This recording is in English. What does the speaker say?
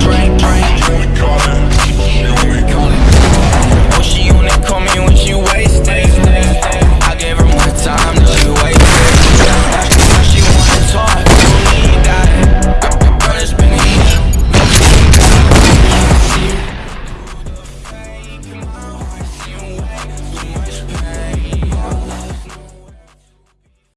brain